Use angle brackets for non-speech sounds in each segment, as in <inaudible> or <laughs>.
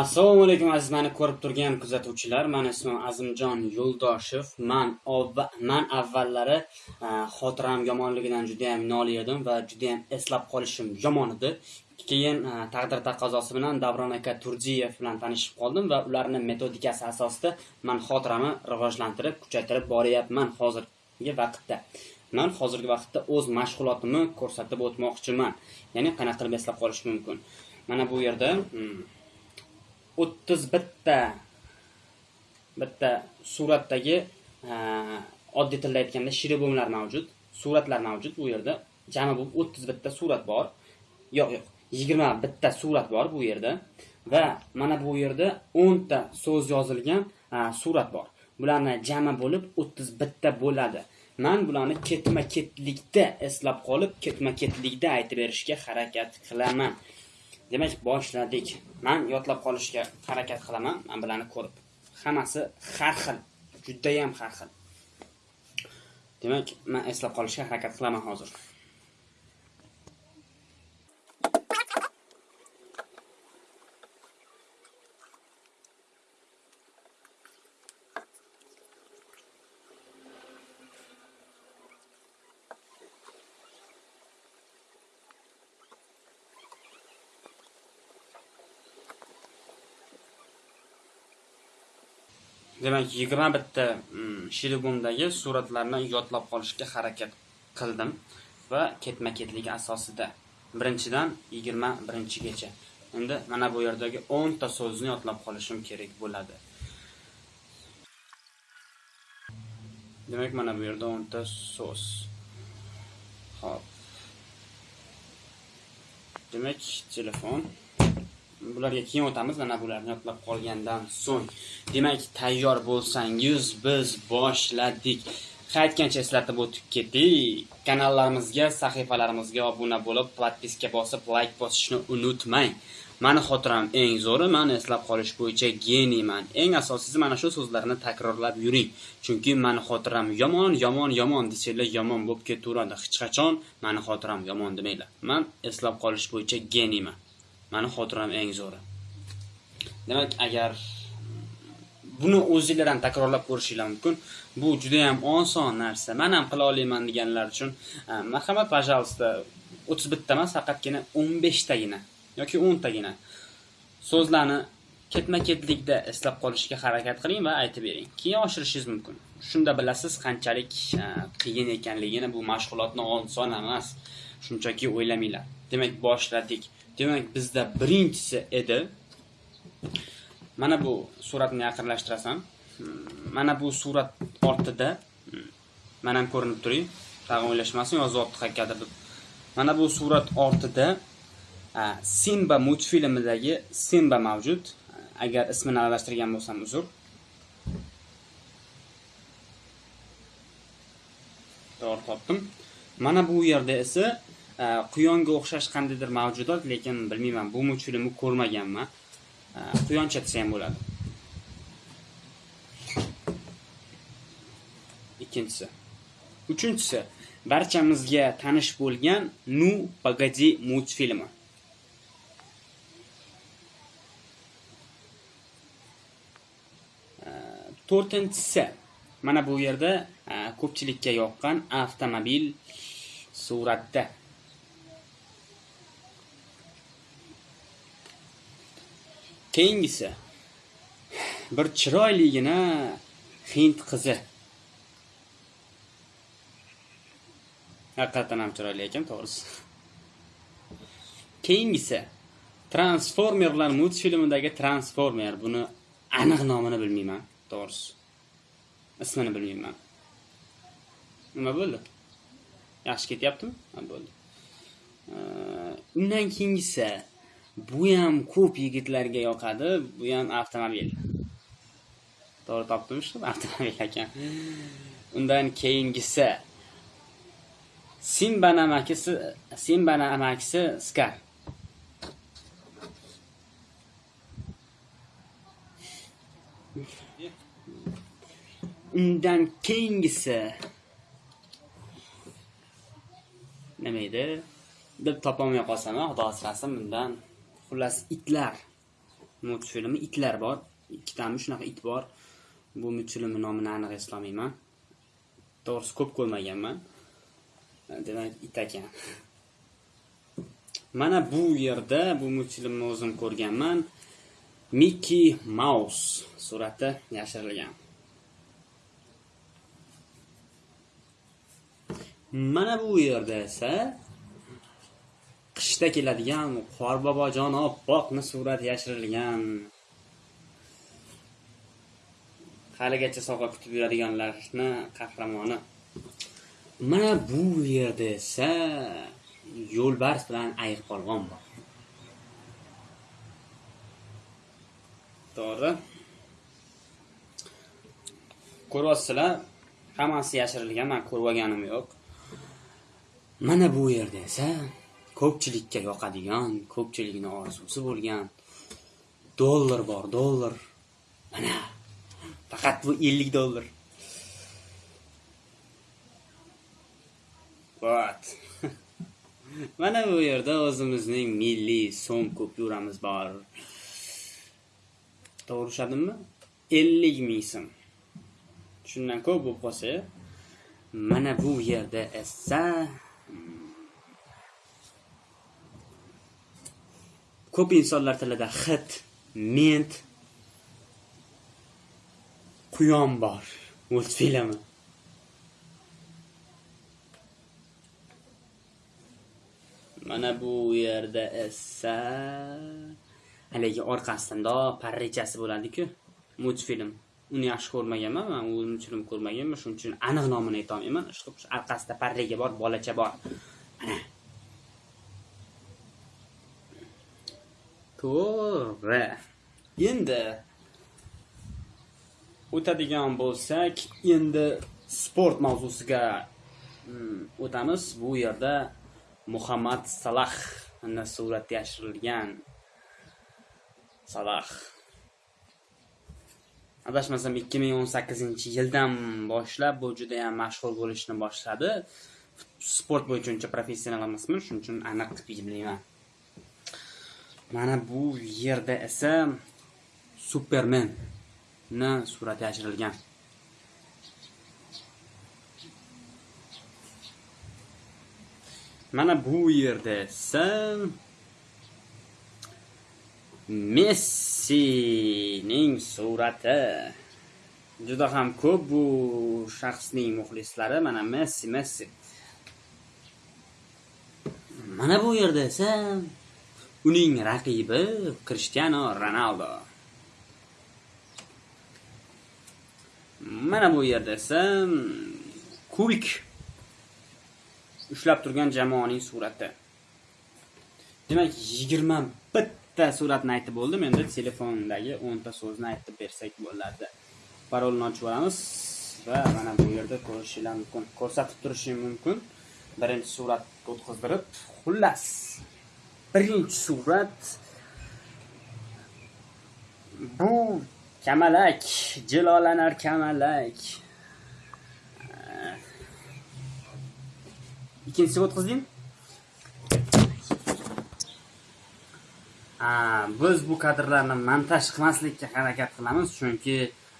assalomu alaykum aziz mani ko'rib turgan kuzatuvchilar. Mani ismim azimjon yo'ldoshev man man avvallari e, xotiram yomonligidan judayam noli edim va judayam eslab qolishim yomon edi. Keyin e, taqdir taqozosi bilan davron aka turdiyev bilan tanishib qoldim va ularni metodikasi asosida man xotirami rivojlantirib kuchaytirib boryapman hozirgi vaqtda. Man hozirgi vaqtda o'z mashg'ulotimni ko'rsatib o'tmoqchiman. Ya'ni qanaqa qilib eslab qolish mumkin? Mana bu yerda hmm, o'ttiz bitta bitta suratdagi oddiy tilda aytganda shiribumlar mavjud suratlar mavjud bu yerda. Jami bo'lib o'ttiz bitta surat bor. Yo'q yo'q yigirma bitta surat bor bu yerda. Va mana bu yerda o'nta so'z yozilgan surat bor. Bularni jami bo'lib o'ttiz bitta bo'ladi. Man bularni ketma ketlikda eslab qolib ketma ketlikda aytib berishga harakat qilaman. Demak boshladik. Man yodlab qolishga harakat qilaman. Man bularni ko'rib. Hammasi har xil judayam har xil. Demak man eslab qolishga harakat qilaman hozir. Demak yigirma bitta mm, shilibumdagi suratlarni yodlab qolishga harakat qildim va ketma ketligi asosida. Birinchidan yigirma birinchigacha. Endi mana bu yerdagi o'nta so'zni yodlab qolishim kerak bo'ladi. Demak mana bu yerda o'nta so'z. Ho'p. Demak telefon. Bularga keyin o'tamiz mana bularni yodlab qolgandan so'ng. Demak tayyor bo'lsangiz biz boshladik. Qaytgancha eslatib o'tib ketdik. Kanallarimizga sahifalarimizga obuna bo'lib подписка bosib layk bosishni unutmang. Mani xotiram eng zo'ri man eslab qolish bo'yicha geniyman eng asosiysi mana shu so'zlarni takrorlab yuring. Chunki mani xotiram yomon yomon yomon desanglar yomon bo'lib ketaveradi hech qachon mani xotiram yomon demanglar man eslab qolish bo'yicha geniyman mani xotiram eng zo'ri. Demak agar buni o'zinglar ham takrorlab ko'rishinglar mumkin bu juda yam oson narsa. Man ham qila olaman deganlar uchun e, marhamat пожалуйста o'ttiz bitta emas faqatgina o'n beshtagina yoki o'ntagina so'zlarni ketma ketlikda eslab qolishga harakat qiling va aytib bering. Keyin oshirishingiz mumkin. Shunda bilasiz qanchalik e, qiyin ekanligini bu mashg'ulotni oson emas. Shunchaki o'ylamanglar. Demak boshladik demak bizda birinchisi edi. Mana bu suratni yaqinlashtirasan hmm, mana bu surat ortida hmm, mana ham ko'rinib turing. Tag'in o'ylashmasin yozyapti qayergadir deb. Mana bu surat ortida e, simba multfilmidagi simba mavjud. Agar ismini aralashtirgan bo'lsam uzr. To'g'ri topdim. Mana bu yerda esa e, quyonga o'xshash qandaydir mavjudot lekin bilmayman bu chulimi ko'rmaganman. E, Quyoncha desa ham bo'ladi. Ikkinchisi. Uchinchisi barchamizga tanish bo'lgan nu pagadi multfilmi to'rtinchisi. Mana bu yerda e, ko'pchilikka yoqqan avtomobil suratda. Keyingisi bir chiroyligina hind qizi. Haqiqatdan ham chiroyli ekan to'g'risi. Keyingisi transformerlar multfilmidagi transformer. Buni aniq nomini bilmayman. To'g'risi. Ismini bilmayman. Nima bo'ldi? Yaxshi ketyaptimi? Ha bo'ldi. Undan keyingisi bu ham ko'p yigitlarga yoqadi bu ham avtomobil. To'g'ri topdim shu <laughs> avtomobil ekan undan keyingisi simbani amakisi simbani amakisi skar undan keyingisi. Nima edi deb topolmay qolsam xudo asrasin bundan. Xullas itlar. Multfilmi itlar bor. Ikkitami shunaqa it bor. Bu multfilmni nomini aniq eslolmayman to'g'risi ko'p ko'rmaganman. Demak it ekan. Mana bu yerda bu multfilmni o'zim ko'rganman. Mickey Mouse surati yashirilgan. Mana bu yerda esa qishda keladigan qorbobojon oppoqni surati yashirilgan. Haligacha sovg'a kutib yuradiganlarni qahramoni. Mana bu yerda esa yo'lbars bilan ayiq polvon bor. To'g'ri. Ko'ryapsizlar hammasi yashirilgan man ko'rib olganim yo'q. Mana bu yerda esa ko'pchilikka yoqadigan ko'pchilikni orzusi bo'lgan dollar bor dollar. Mana faqat bu 50 dollar. Вот <laughs> mana bu yerda o'zimizning milliy so'm kupyuramiz bor. To'g'ri ushladimmi 50 ming so'm. Shundan ko'p bo'lib qolsa mana bu yerda esa ko'p insonlar tilida xit ment quyon bor multfilmi. Mana bu yerda esa haligi orqasida parrechasi bo'ladi-ku multfilm. Uni yaxshi ko'rmaganman man u multfilm ko'rmaganman shuning uchun aniq nomini aytolmayman. Orqasida parrega bor bolacha bor. Mana. To'g'ri. Endi o'tadigan bo'lsak endi sport mavzusiga mm, o'tamiz. Bu yerda muhammad salah surati yashirilgan. Salah. Adashmasam 2018 yildan boshlab bu juda ham mashhur bo'lishni boshladi. Sport bo'yicha uncha professional emasman shuning uchun aniq bilmayman mana bu yerda esa superman ni surati yashirilgan mana bu yerda esa Messining surati. Juda ham ko'p bu shaxsning muxlislari mana Messi Messi. Mana bu yerda esa uning raqibi Cristiano Ronaldo. Mana bu yerda esa kubik ushlab turgan jamoaning surati. Demak 21 ta suratni aytib bo'ldim. Endi telefondagi 10 ta so'zni aytib bersak bo'ladi parolni ochib olamiz va mana bu yerda ko'rishingiz mumkin ko'rsatib turishim mumkin. Birinchi surat o'tkazdirib xullas! Birinchi surat. Bu kamalak jilolanar kamalak. Eh. Ikkinchisiga o'tkazdim ah, biz bu kadrlarni montaj qilmaslikka harakat qilamiz chunki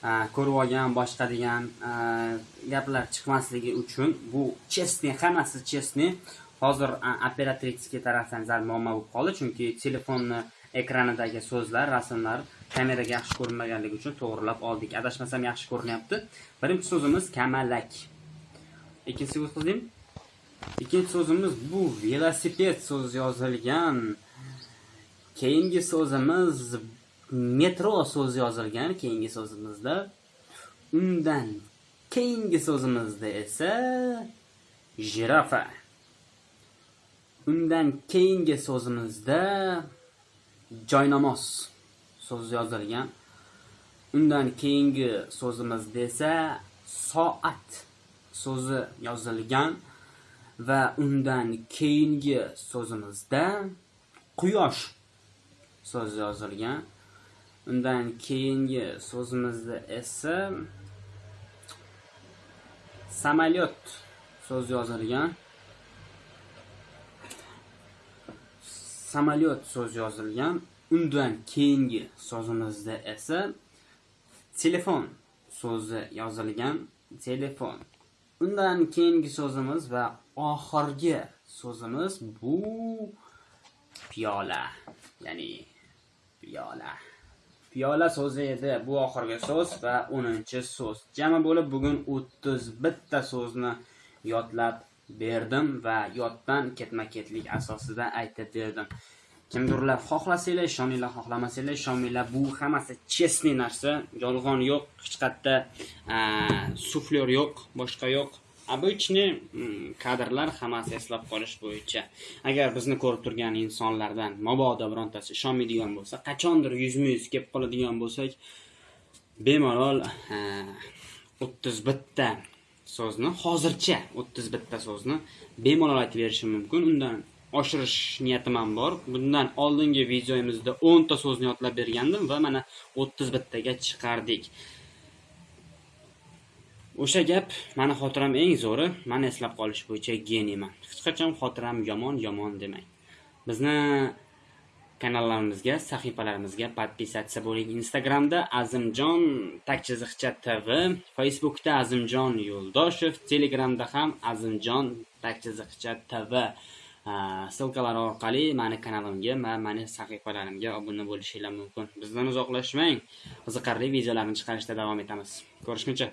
eh, ko'rib olgan boshqa degan eh, gaplar chiqmasligi uchun bu chestniy hammasi chestniy hozir operatorskiy tarafdan zal muammo bo'lib qoldi chunki telefonni ekranidagi so'zlar rasmlar kameraga yaxshi ko'rinmaganligi uchun to'g'rilab oldik. Adashmasam yaxshi ko'rinyapti. Birinchi so'zimiz kamalak. Ikkinchisiga o'tkazaymi ikkinchi so'zimiz bu velosiped so'zi yozilgan. Keyingi so'zimiz metro so'zi yozilgan keyingi so'zimizda undan. Keyingi so'zimizda esa jirafa. Undan keyingi so'zimizda joynamoz so'zi yozilgan. Undan keyingi so'zimizda esa soat so'zi yozilgan va undan keyingi so'zimizda quyosh so'zi yozilgan. Undan keyingi so'zimizda esa samolyot so'z yozilgan. Samolyot so'z yozilgan. Undan keyingi so'zimizda esa telefon so'zi yozilgan. Telefon. Undan keyingi so'zimiz va oxirgi so'zimiz bu piyola. Ya'ni piyola. Piyola so'zi edi bu oxirgi so'z va 10 so'z. Jami bo'lib bugun o'ttiz bitta so'zni yodlab berdim va yoddan ketma ketlik asosida aytib berdim. Kimdirlar xohlasanglar ishoninglar xohlamasanglar ishonmanglar bu hammasi chestniy narsa. Yolg'on yo'q hech qayerda suflyor yo'q boshqa yo'q. Обычный mm, kadrlar hammasi eslab qolish bo'yicha. Agar bizni ko'rib turgan insonlardan mabodo birontasi ishonmaydigan bo'lsa qachondir yuzma yuz kelib qoladigan bo'lsak bemalol o'ttiz bitta so'zni hozircha o'ttiz bitta so'zni bemalol aytib berishim mumkin. Undan oshirish niyatim ham bor. Bundan oldingi videomizda o'nta so'zni yodlab bergandim va mana o'ttiz bittaga chiqardik. O'sha gap mani xotiram eng zo'ri. Mani eslab qolish bo'yicha geniyman hech qachon xotiram yomon yomon demang. Bizni kanallarimizga sahifalarimizga podpisatsiya bo'ling. Instagramda azimjon takchiziqcha tv facebookda azimjon yo'ldoshev telegramda ham azimjon takchiziqcha tv ssilkalar orqali mani kanalimga va mani sahifalarimga obuna bo'lishinglar mumkin. Bizdan uzoqlashmang. Qiziqarli videolarni chiqarishda davom etamiz. Ko'rishguncha.